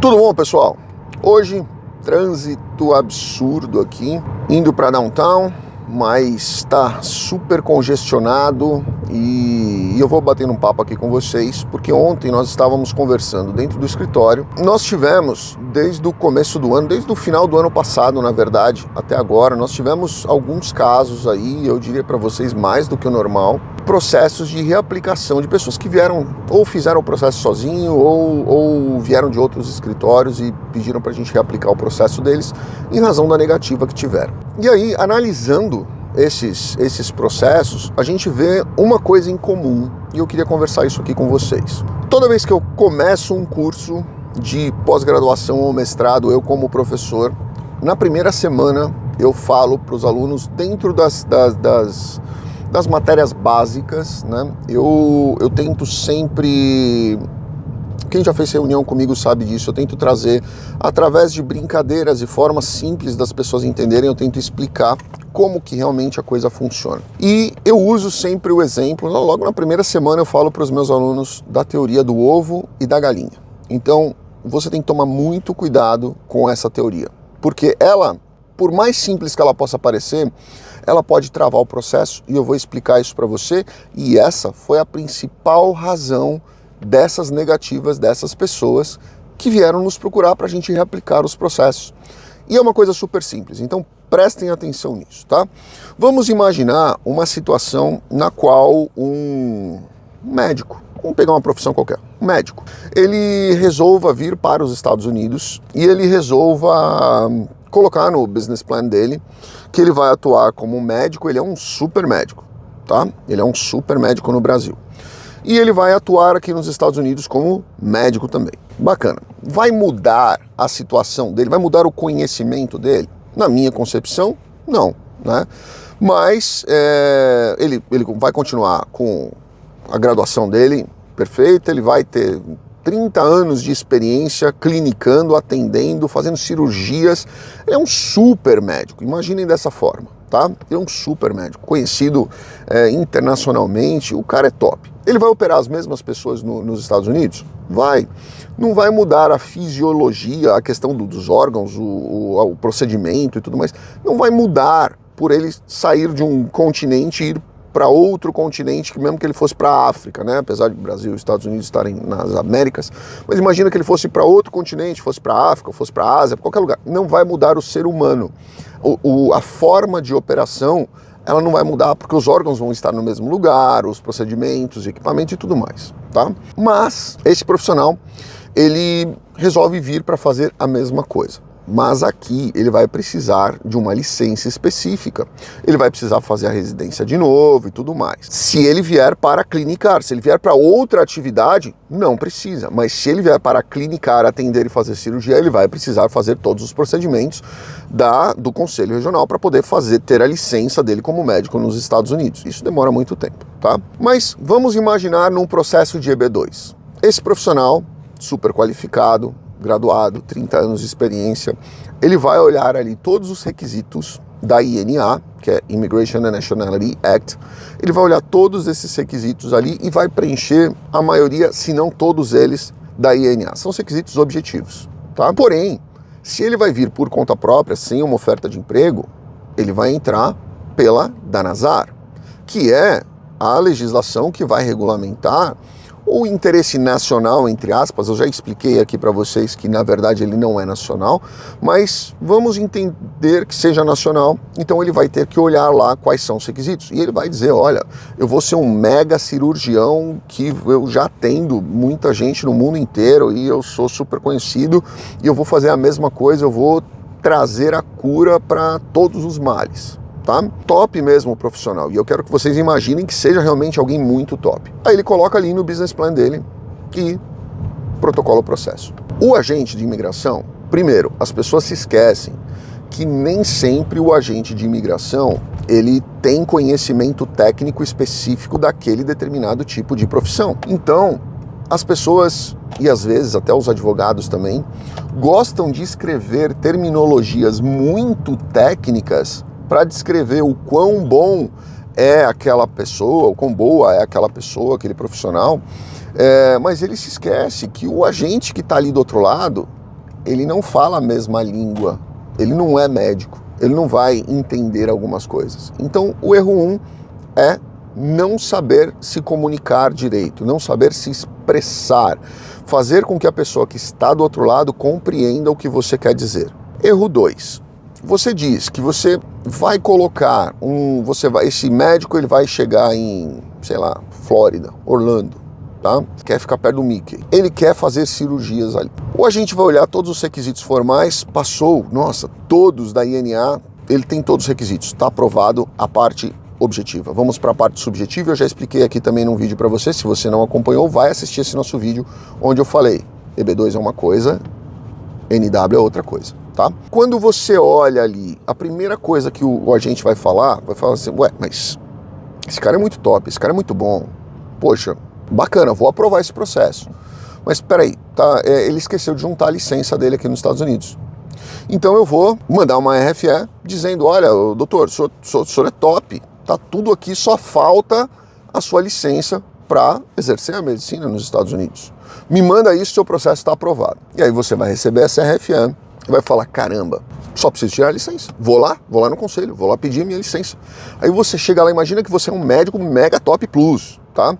Tudo bom, pessoal? Hoje, trânsito absurdo aqui, indo para downtown, mas está super congestionado e eu vou bater um papo aqui com vocês, porque ontem nós estávamos conversando dentro do escritório. Nós tivemos, desde o começo do ano, desde o final do ano passado, na verdade, até agora, nós tivemos alguns casos aí, eu diria para vocês mais do que o normal, processos de reaplicação de pessoas que vieram ou fizeram o processo sozinho ou, ou vieram de outros escritórios e pediram para a gente reaplicar o processo deles em razão da negativa que tiveram. E aí, analisando esses, esses processos, a gente vê uma coisa em comum e eu queria conversar isso aqui com vocês. Toda vez que eu começo um curso de pós-graduação ou mestrado, eu como professor, na primeira semana eu falo para os alunos dentro das, das, das, das matérias básicas, né? Eu, eu tento sempre quem já fez reunião comigo sabe disso. Eu tento trazer, através de brincadeiras e formas simples das pessoas entenderem, eu tento explicar como que realmente a coisa funciona. E eu uso sempre o exemplo, logo na primeira semana eu falo para os meus alunos da teoria do ovo e da galinha. Então, você tem que tomar muito cuidado com essa teoria, porque ela, por mais simples que ela possa parecer, ela pode travar o processo e eu vou explicar isso para você. E essa foi a principal razão dessas negativas dessas pessoas que vieram nos procurar para a gente reaplicar os processos. E é uma coisa super simples, então prestem atenção nisso, tá? Vamos imaginar uma situação na qual um médico, vamos pegar uma profissão qualquer, um médico, ele resolva vir para os Estados Unidos e ele resolva colocar no business plan dele que ele vai atuar como médico, ele é um super médico, tá? Ele é um super médico no Brasil e ele vai atuar aqui nos Estados Unidos como médico também. Bacana. Vai mudar a situação dele? Vai mudar o conhecimento dele? Na minha concepção, não. Né? Mas é, ele, ele vai continuar com a graduação dele perfeita, ele vai ter 30 anos de experiência clinicando, atendendo, fazendo cirurgias. Ele é um super médico, imaginem dessa forma, tá? Ele é um super médico, conhecido é, internacionalmente, o cara é top. Ele vai operar as mesmas pessoas no, nos Estados Unidos? Vai. Não vai mudar a fisiologia, a questão do, dos órgãos, o, o, o, procedimento e tudo mais. Não vai mudar por ele sair de um continente e ir para outro continente, que mesmo que ele fosse para a África, né? apesar de Brasil e Estados Unidos estarem nas Américas, mas imagina que ele fosse para outro continente, fosse para a África, fosse para a Ásia, qualquer lugar. Não vai mudar o ser humano. O, a forma de operação ela não vai mudar porque os órgãos vão estar no mesmo lugar, os procedimentos, equipamento e tudo mais, tá? Mas esse profissional, ele resolve vir para fazer a mesma coisa mas aqui ele vai precisar de uma licença específica. Ele vai precisar fazer a residência de novo e tudo mais. Se ele vier para clinicar, se ele vier para outra atividade, não precisa. Mas se ele vier para clinicar, atender e fazer cirurgia, ele vai precisar fazer todos os procedimentos da, do Conselho Regional para poder fazer ter a licença dele como médico nos Estados Unidos. Isso demora muito tempo, tá? Mas vamos imaginar num processo de EB2. Esse profissional super qualificado, graduado, 30 anos de experiência, ele vai olhar ali todos os requisitos da INA, que é Immigration and Nationality Act, ele vai olhar todos esses requisitos ali e vai preencher a maioria, se não todos eles, da INA. São requisitos objetivos, tá? Porém, se ele vai vir por conta própria, sem uma oferta de emprego, ele vai entrar pela Danazar, que é a legislação que vai regulamentar o interesse nacional, entre aspas, eu já expliquei aqui para vocês que na verdade ele não é nacional, mas vamos entender que seja nacional, então ele vai ter que olhar lá quais são os requisitos. E ele vai dizer, olha, eu vou ser um mega cirurgião que eu já atendo muita gente no mundo inteiro e eu sou super conhecido e eu vou fazer a mesma coisa, eu vou trazer a cura para todos os males tá? Top mesmo profissional. E eu quero que vocês imaginem que seja realmente alguém muito top. Aí ele coloca ali no business plan dele e protocola o processo. O agente de imigração, primeiro, as pessoas se esquecem que nem sempre o agente de imigração ele tem conhecimento técnico específico daquele determinado tipo de profissão. Então, as pessoas, e às vezes até os advogados também, gostam de escrever terminologias muito técnicas para descrever o quão bom é aquela pessoa, o quão boa é aquela pessoa, aquele profissional, é, mas ele se esquece que o agente que está ali do outro lado, ele não fala a mesma língua, ele não é médico, ele não vai entender algumas coisas. Então, o erro um é não saber se comunicar direito, não saber se expressar, fazer com que a pessoa que está do outro lado compreenda o que você quer dizer. Erro 2. Você diz que você vai colocar um, você vai, esse médico ele vai chegar em, sei lá, Flórida, Orlando, tá? Quer ficar perto do Mickey. Ele quer fazer cirurgias ali. Ou a gente vai olhar todos os requisitos formais, passou, nossa, todos da INA, ele tem todos os requisitos, está aprovado a parte objetiva. Vamos para a parte subjetiva, eu já expliquei aqui também num vídeo para você, se você não acompanhou, vai assistir esse nosso vídeo onde eu falei, EB2 é uma coisa, NW é outra coisa, tá? Quando você olha ali, a primeira coisa que o, o agente vai falar, vai falar assim, ué, mas esse cara é muito top, esse cara é muito bom, poxa, bacana, vou aprovar esse processo. Mas peraí, tá, é, ele esqueceu de juntar a licença dele aqui nos Estados Unidos. Então eu vou mandar uma RFE dizendo, olha, doutor, o senhor, o senhor é top, Tá tudo aqui, só falta a sua licença para exercer a medicina nos Estados Unidos. Me manda isso, seu processo está aprovado. E aí você vai receber essa RFM e vai falar, caramba, só preciso tirar a licença. Vou lá, vou lá no conselho, vou lá pedir a minha licença. Aí você chega lá, imagina que você é um médico mega top plus, tá?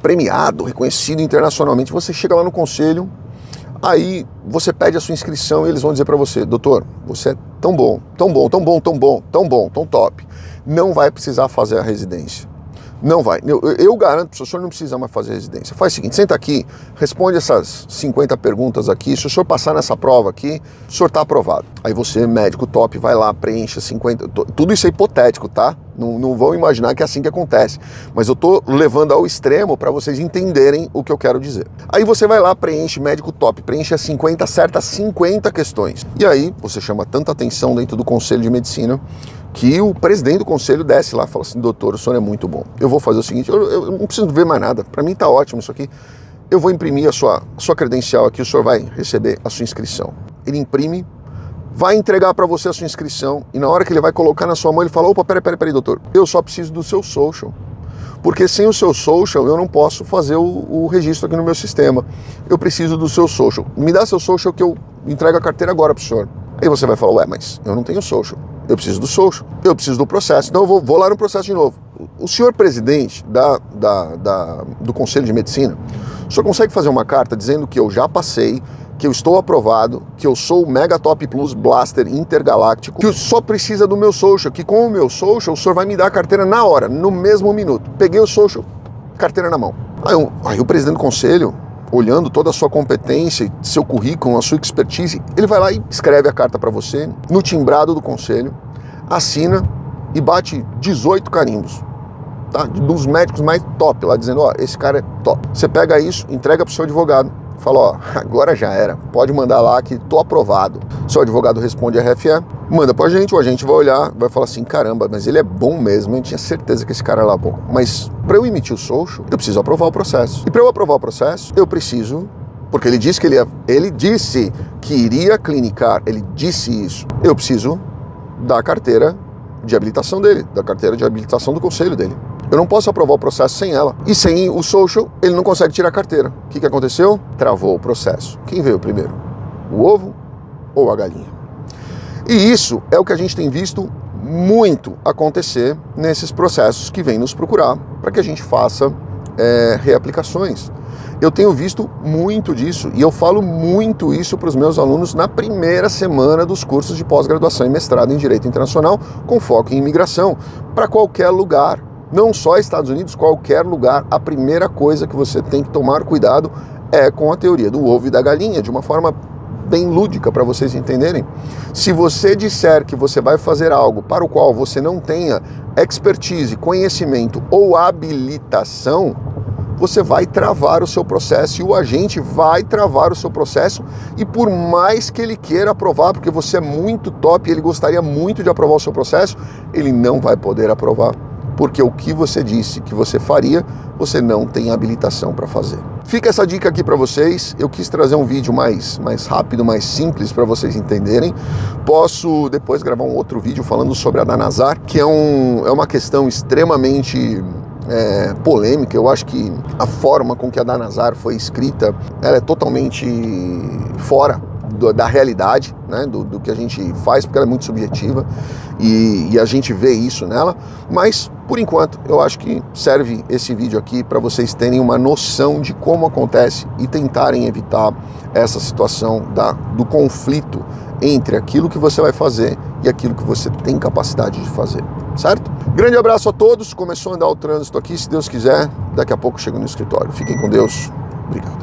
Premiado, reconhecido internacionalmente. Você chega lá no conselho, aí você pede a sua inscrição e eles vão dizer para você, doutor, você é tão bom, tão bom, tão bom, tão bom, tão bom, tão top não vai precisar fazer a residência. Não vai. Eu, eu garanto, o senhor não precisa mais fazer residência. Faz o seguinte, senta aqui, responde essas 50 perguntas aqui. Se o senhor passar nessa prova aqui, o senhor está aprovado. Aí você, médico top, vai lá, preenche 50... Tudo isso é hipotético, tá? Não, não vão imaginar que é assim que acontece. Mas eu estou levando ao extremo para vocês entenderem o que eu quero dizer. Aí você vai lá, preenche médico top, preenche as 50, acerta 50 questões. E aí você chama tanta atenção dentro do Conselho de Medicina que o presidente do conselho desce lá e fala assim, doutor, o senhor é muito bom. Eu vou fazer o seguinte, eu, eu não preciso ver mais nada, para mim está ótimo isso aqui. Eu vou imprimir a sua, a sua credencial aqui, o senhor vai receber a sua inscrição. Ele imprime, vai entregar para você a sua inscrição e na hora que ele vai colocar na sua mão, ele fala, opa, peraí, peraí, peraí, doutor, eu só preciso do seu social. Porque sem o seu social eu não posso fazer o, o registro aqui no meu sistema. Eu preciso do seu social. Me dá seu social que eu entrego a carteira agora para o senhor. Aí você vai falar, ué, mas eu não tenho social. Eu preciso do social, eu preciso do processo. Então eu vou, vou lá no processo de novo. O senhor presidente da, da, da, do Conselho de Medicina, senhor consegue fazer uma carta dizendo que eu já passei, que eu estou aprovado, que eu sou o Mega Top Plus Blaster Intergaláctico, que só precisa do meu social, que com o meu social o senhor vai me dar a carteira na hora, no mesmo minuto. Peguei o social, carteira na mão. Aí, aí o presidente do conselho, olhando toda a sua competência, seu currículo, a sua expertise, ele vai lá e escreve a carta para você, no timbrado do conselho, assina e bate 18 carimbos. Tá? Dos médicos mais top lá, dizendo, ó, esse cara é top. Você pega isso, entrega pro seu advogado, fala, ó, agora já era, pode mandar lá que tô aprovado. Seu advogado responde a RFE, manda pra gente, o agente vai olhar, vai falar assim, caramba, mas ele é bom mesmo, eu tinha certeza que esse cara era bom. Mas para eu emitir o social, eu preciso aprovar o processo. E para eu aprovar o processo, eu preciso porque ele disse que ele, ia, ele disse que iria clinicar, ele disse isso. Eu preciso da carteira de habilitação dele, da carteira de habilitação do conselho dele. Eu não posso aprovar o processo sem ela. E sem o social, ele não consegue tirar a carteira. O que, que aconteceu? Travou o processo. Quem veio primeiro? O ovo ou a galinha? E isso é o que a gente tem visto muito acontecer nesses processos que vêm nos procurar para que a gente faça é, reaplicações. Eu tenho visto muito disso e eu falo muito isso para os meus alunos na primeira semana dos cursos de pós-graduação e mestrado em Direito Internacional com foco em imigração, para qualquer lugar, não só Estados Unidos, qualquer lugar. A primeira coisa que você tem que tomar cuidado é com a teoria do ovo e da galinha, de uma forma bem lúdica para vocês entenderem. Se você disser que você vai fazer algo para o qual você não tenha expertise, conhecimento ou habilitação, você vai travar o seu processo e o agente vai travar o seu processo e por mais que ele queira aprovar, porque você é muito top e ele gostaria muito de aprovar o seu processo, ele não vai poder aprovar, porque o que você disse que você faria, você não tem habilitação para fazer. Fica essa dica aqui para vocês. Eu quis trazer um vídeo mais, mais rápido, mais simples para vocês entenderem. Posso depois gravar um outro vídeo falando sobre a Danazar, que é, um, é uma questão extremamente é, polêmica. Eu acho que a forma com que a Danazar foi escrita, ela é totalmente fora do, da realidade, né, do, do, que a gente faz, porque ela é muito subjetiva e, e, a gente vê isso nela. Mas, por enquanto, eu acho que serve esse vídeo aqui para vocês terem uma noção de como acontece e tentarem evitar essa situação da, do conflito entre aquilo que você vai fazer e aquilo que você tem capacidade de fazer, certo? Grande abraço a todos. Começou a andar o trânsito aqui, se Deus quiser, daqui a pouco chego no escritório. Fiquem com Deus. Obrigado.